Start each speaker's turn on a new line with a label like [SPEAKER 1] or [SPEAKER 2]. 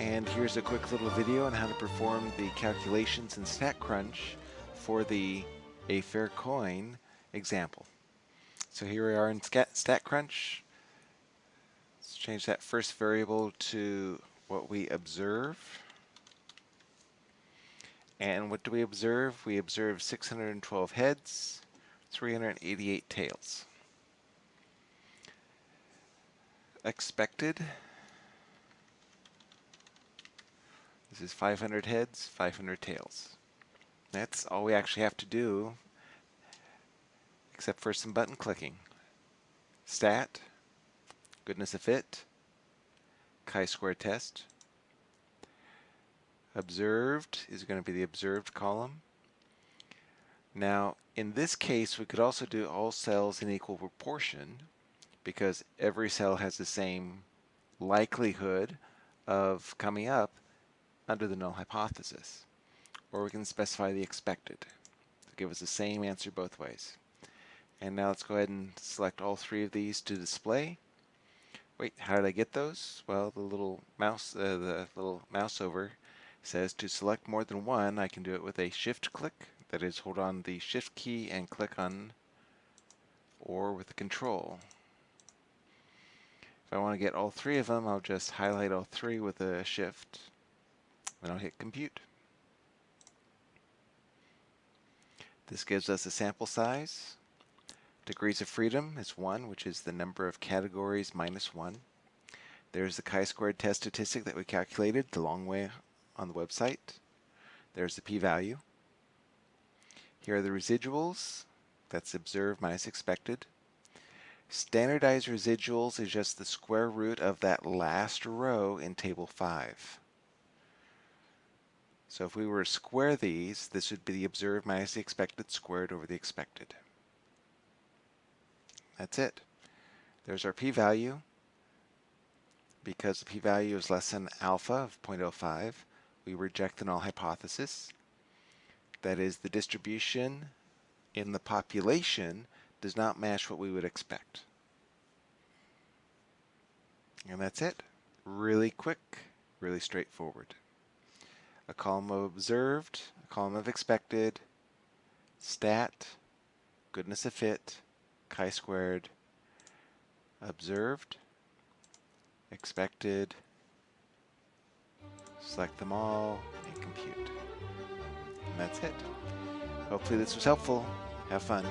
[SPEAKER 1] And here's a quick little video on how to perform the calculations in StatCrunch for the A Fair Coin example. So here we are in StatCrunch. Let's change that first variable to what we observe. And what do we observe? We observe 612 heads, 388 tails. Expected. Is 500 heads, 500 tails. That's all we actually have to do, except for some button clicking. Stat, goodness of fit, chi-square test, observed is going to be the observed column. Now, in this case, we could also do all cells in equal proportion because every cell has the same likelihood of coming up under the null hypothesis. Or we can specify the expected to give us the same answer both ways. And now let's go ahead and select all three of these to display. Wait, how did I get those? Well, the little mouse, uh, the little mouse over says to select more than one, I can do it with a shift click. That is, hold on the shift key and click on, or with the control. If I want to get all three of them, I'll just highlight all three with a shift, and I'll hit compute. This gives us a sample size. Degrees of freedom is 1, which is the number of categories minus 1. There's the chi-squared test statistic that we calculated the long way on the website. There's the p-value. Here are the residuals. That's observed minus expected. Standardized residuals is just the square root of that last row in table 5. So if we were to square these, this would be the observed minus the expected squared over the expected. That's it. There's our p-value. Because the p-value is less than alpha of 0.05, we reject the null hypothesis. That is, the distribution in the population does not match what we would expect. And that's it. Really quick, really straightforward. A column of observed, a column of expected, stat, goodness of fit, chi-squared, observed, expected, select them all, and compute. And that's it. Hopefully this was helpful. Have fun.